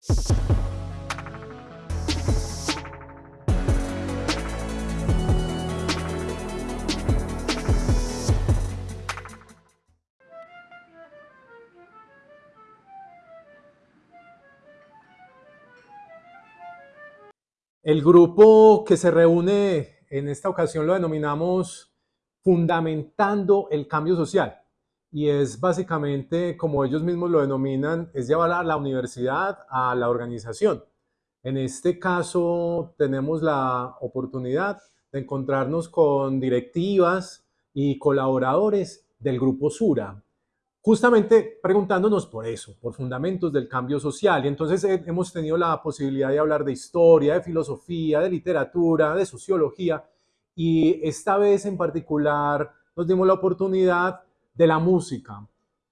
El grupo que se reúne en esta ocasión lo denominamos Fundamentando el Cambio Social y es básicamente, como ellos mismos lo denominan, es llevar a la universidad a la organización. En este caso tenemos la oportunidad de encontrarnos con directivas y colaboradores del grupo Sura, justamente preguntándonos por eso, por fundamentos del cambio social. Y entonces hemos tenido la posibilidad de hablar de historia, de filosofía, de literatura, de sociología, y esta vez en particular nos dimos la oportunidad de la música.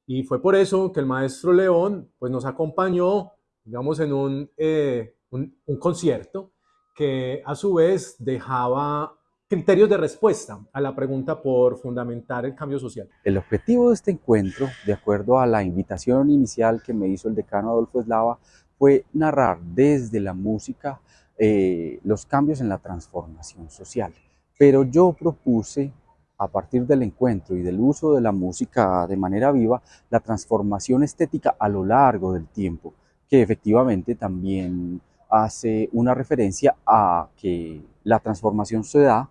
Y fue por eso que el maestro León pues, nos acompañó, digamos, en un, eh, un, un concierto que a su vez dejaba criterios de respuesta a la pregunta por fundamentar el cambio social. El objetivo de este encuentro, de acuerdo a la invitación inicial que me hizo el decano Adolfo Eslava, fue narrar desde la música eh, los cambios en la transformación social. Pero yo propuse, a partir del encuentro y del uso de la música de manera viva, la transformación estética a lo largo del tiempo, que efectivamente también hace una referencia a que la transformación se da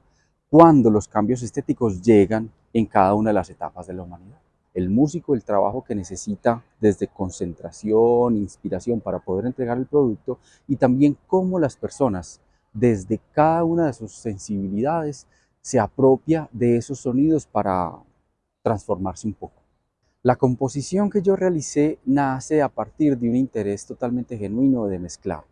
cuando los cambios estéticos llegan en cada una de las etapas de la humanidad. El músico, el trabajo que necesita desde concentración, inspiración para poder entregar el producto y también cómo las personas desde cada una de sus sensibilidades se apropia de esos sonidos para transformarse un poco. La composición que yo realicé nace a partir de un interés totalmente genuino de mezclar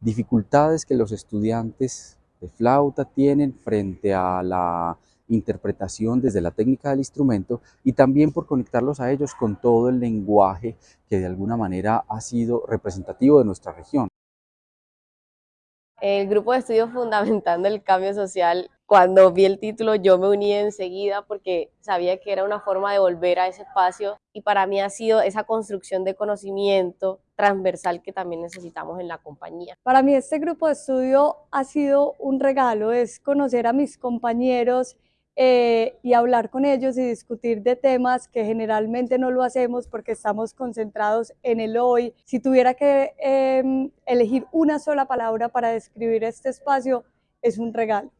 dificultades que los estudiantes de flauta tienen frente a la interpretación desde la técnica del instrumento y también por conectarlos a ellos con todo el lenguaje que de alguna manera ha sido representativo de nuestra región. El grupo de estudios fundamentando el cambio social, cuando vi el título yo me uní enseguida porque sabía que era una forma de volver a ese espacio y para mí ha sido esa construcción de conocimiento transversal que también necesitamos en la compañía. Para mí este grupo de estudio ha sido un regalo, es conocer a mis compañeros, eh, y hablar con ellos y discutir de temas que generalmente no lo hacemos porque estamos concentrados en el hoy. Si tuviera que em, elegir una sola palabra para describir este espacio, es un regalo.